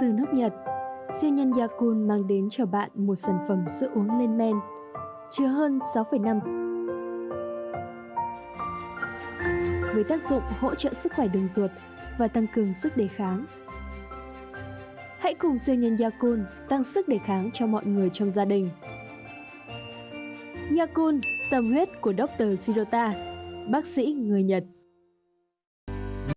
Từ nước Nhật, siêu nhân Yakun mang đến cho bạn một sản phẩm sữa uống lên men, chứa hơn 6,5 với tác dụng hỗ trợ sức khỏe đường ruột và tăng cường sức đề kháng. Hãy cùng siêu nhân Yakun tăng sức đề kháng cho mọi người trong gia đình. Yakun, tâm huyết của Dr. Shirota, bác sĩ người Nhật.